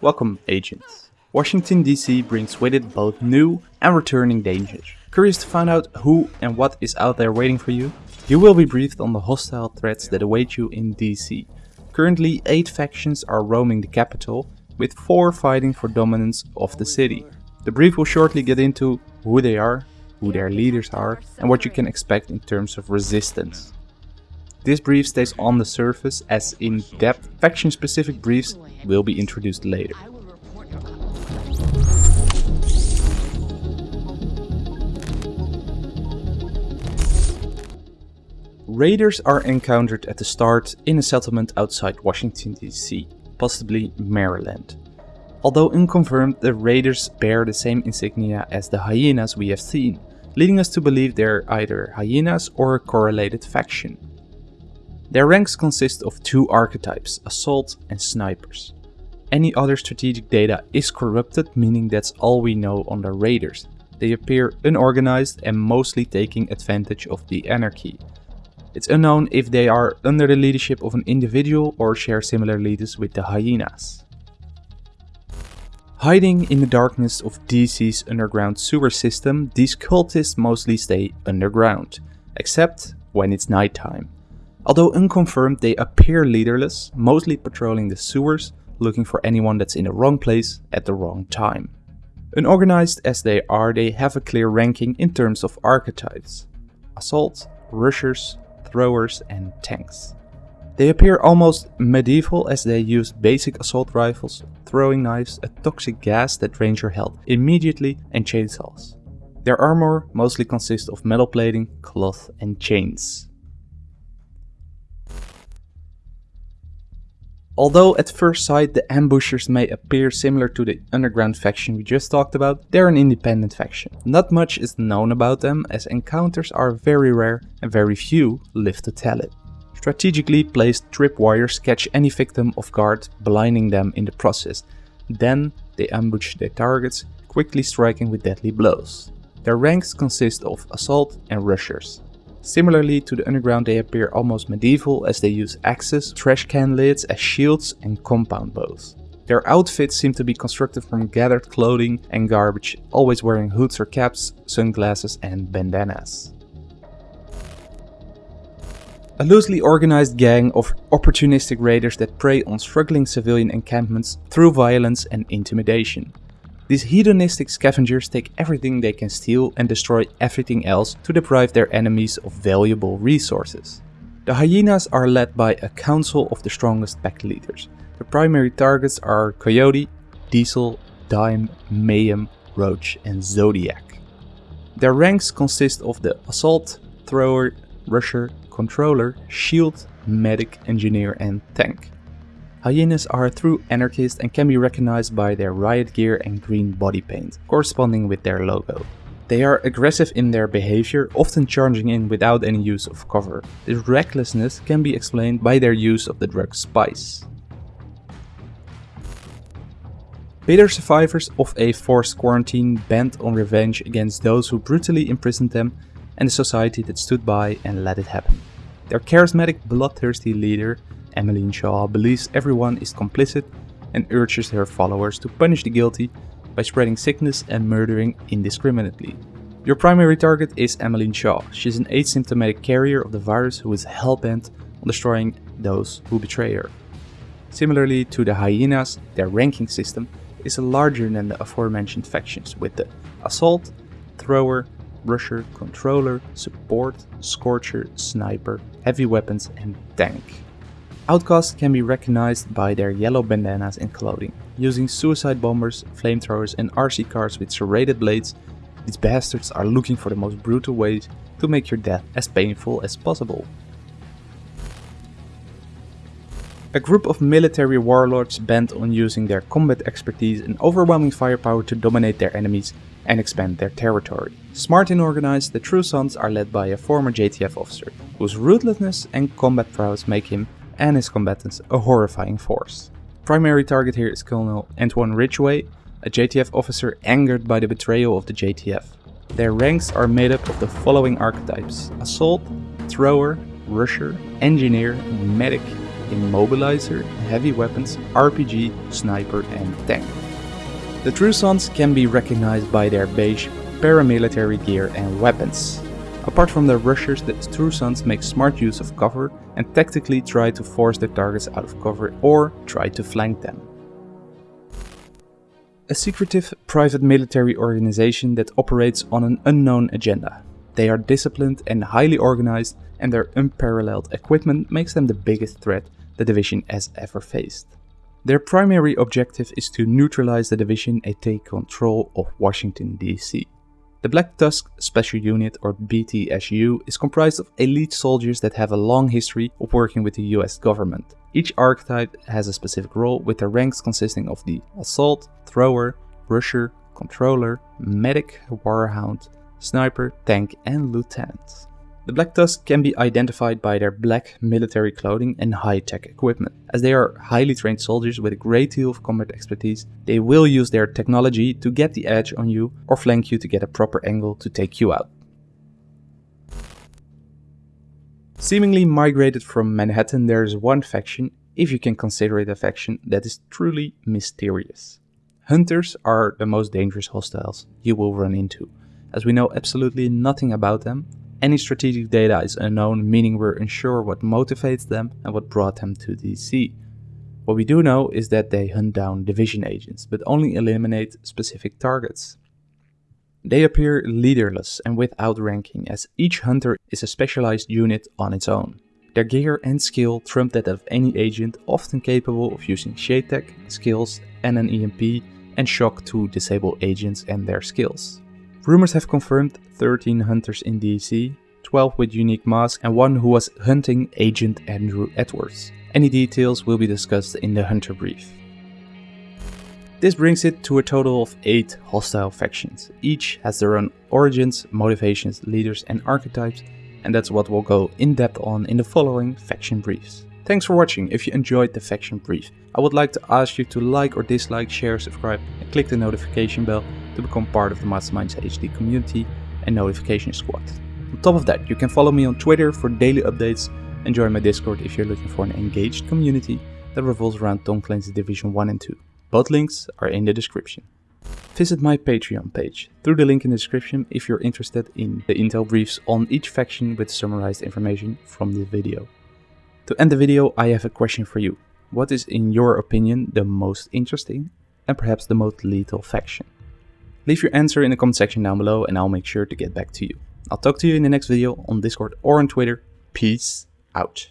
Welcome, agents. Washington DC brings with it both new and returning dangers. Curious to find out who and what is out there waiting for you? You will be briefed on the hostile threats that await you in DC. Currently, 8 factions are roaming the capital, with 4 fighting for dominance of the city. The brief will shortly get into who they are, who their leaders are, and what you can expect in terms of resistance. This brief stays on the surface as in-depth faction-specific briefs will be introduced later. Raiders are encountered at the start in a settlement outside Washington DC, possibly Maryland. Although unconfirmed, the raiders bear the same insignia as the hyenas we have seen, leading us to believe they're either hyenas or a correlated faction. Their ranks consist of two archetypes, assault and snipers. Any other strategic data is corrupted, meaning that's all we know on the raiders. They appear unorganized and mostly taking advantage of the anarchy. It's unknown if they are under the leadership of an individual or share similar leaders with the hyenas. Hiding in the darkness of DC's underground sewer system, these cultists mostly stay underground, except when it's nighttime. Although unconfirmed, they appear leaderless, mostly patrolling the sewers, looking for anyone that's in the wrong place at the wrong time. Unorganized as they are, they have a clear ranking in terms of archetypes. Assault, rushers, throwers and tanks. They appear almost medieval as they use basic assault rifles, throwing knives, a toxic gas that drains your health immediately and chainsaws. Their armor mostly consists of metal plating, cloth and chains. Although at first sight the ambushers may appear similar to the underground faction we just talked about, they're an independent faction. Not much is known about them as encounters are very rare and very few live to tell it. Strategically placed tripwires catch any victim off guard, blinding them in the process. Then they ambush their targets, quickly striking with deadly blows. Their ranks consist of assault and rushers. Similarly to the underground they appear almost medieval as they use axes, trash can lids as shields and compound bows. Their outfits seem to be constructed from gathered clothing and garbage, always wearing hoods or caps, sunglasses and bandanas. A loosely organized gang of opportunistic raiders that prey on struggling civilian encampments through violence and intimidation. These hedonistic scavengers take everything they can steal and destroy everything else to deprive their enemies of valuable resources. The hyenas are led by a council of the strongest pack leaders. The primary targets are Coyote, Diesel, Dime, Mayhem, Roach and Zodiac. Their ranks consist of the Assault, Thrower, Rusher, Controller, Shield, Medic, Engineer and Tank. Hyenas are true anarchists and can be recognized by their riot gear and green body paint, corresponding with their logo. They are aggressive in their behavior, often charging in without any use of cover. This recklessness can be explained by their use of the drug spice. Bitter survivors of a forced quarantine bent on revenge against those who brutally imprisoned them and the society that stood by and let it happen. Their charismatic, bloodthirsty leader Emmeline Shaw believes everyone is complicit and urges her followers to punish the guilty by spreading sickness and murdering indiscriminately. Your primary target is Emmeline Shaw. She's an asymptomatic carrier of the virus who is hellbent on destroying those who betray her. Similarly to the hyenas, their ranking system is larger than the aforementioned factions with the Assault, Thrower, Rusher, Controller, Support, Scorcher, Sniper, Heavy Weapons and Tank. Outcasts can be recognized by their yellow bandanas and clothing. Using suicide bombers, flamethrowers and RC cars with serrated blades, these bastards are looking for the most brutal ways to make your death as painful as possible. A group of military warlords bent on using their combat expertise and overwhelming firepower to dominate their enemies and expand their territory. Smart and organized, the True Sons are led by a former JTF officer, whose ruthlessness and combat prowess make him and his combatants a horrifying force. Primary target here is Colonel Antwon Ridgeway, a JTF officer angered by the betrayal of the JTF. Their ranks are made up of the following archetypes. Assault, Thrower, Rusher, Engineer, Medic, Immobilizer, Heavy Weapons, RPG, Sniper and Tank. The True Sons can be recognized by their beige paramilitary gear and weapons. Apart from their rushers, the True Sons make smart use of cover and tactically try to force their targets out of cover or try to flank them. A secretive private military organization that operates on an unknown agenda. They are disciplined and highly organized and their unparalleled equipment makes them the biggest threat the division has ever faced. Their primary objective is to neutralize the division and take control of Washington DC. The Black Tusk Special Unit or BTSU is comprised of elite soldiers that have a long history of working with the US government. Each archetype has a specific role with their ranks consisting of the Assault, Thrower, Rusher, Controller, Medic, Warhound, Sniper, Tank and Lieutenant. The Black Tusk can be identified by their black military clothing and high-tech equipment. As they are highly trained soldiers with a great deal of combat expertise, they will use their technology to get the edge on you or flank you to get a proper angle to take you out. Seemingly migrated from Manhattan, there is one faction, if you can consider it a faction, that is truly mysterious. Hunters are the most dangerous hostiles you will run into, as we know absolutely nothing about them any strategic data is unknown, meaning we're unsure what motivates them and what brought them to DC. What we do know is that they hunt down division agents, but only eliminate specific targets. They appear leaderless and without ranking, as each hunter is a specialized unit on its own. Their gear and skill trump that of any agent, often capable of using shade tech, skills and an EMP and shock to disable agents and their skills. Rumors have confirmed 13 hunters in DC, 12 with unique masks and one who was hunting Agent Andrew Edwards. Any details will be discussed in the hunter brief. This brings it to a total of 8 hostile factions. Each has their own origins, motivations, leaders and archetypes and that's what we'll go in depth on in the following faction briefs. Thanks for watching. If you enjoyed the faction brief, I would like to ask you to like or dislike, share, subscribe and click the notification bell to become part of the Masterminds HD community and notification squad. On top of that, you can follow me on Twitter for daily updates and join my Discord if you're looking for an engaged community that revolves around Tom Clancy's Division 1 and 2. Both links are in the description. Visit my Patreon page through the link in the description if you're interested in the intel briefs on each faction with summarized information from the video. To end the video, I have a question for you. What is in your opinion the most interesting and perhaps the most lethal faction? Leave your answer in the comment section down below and I'll make sure to get back to you. I'll talk to you in the next video on Discord or on Twitter. Peace out.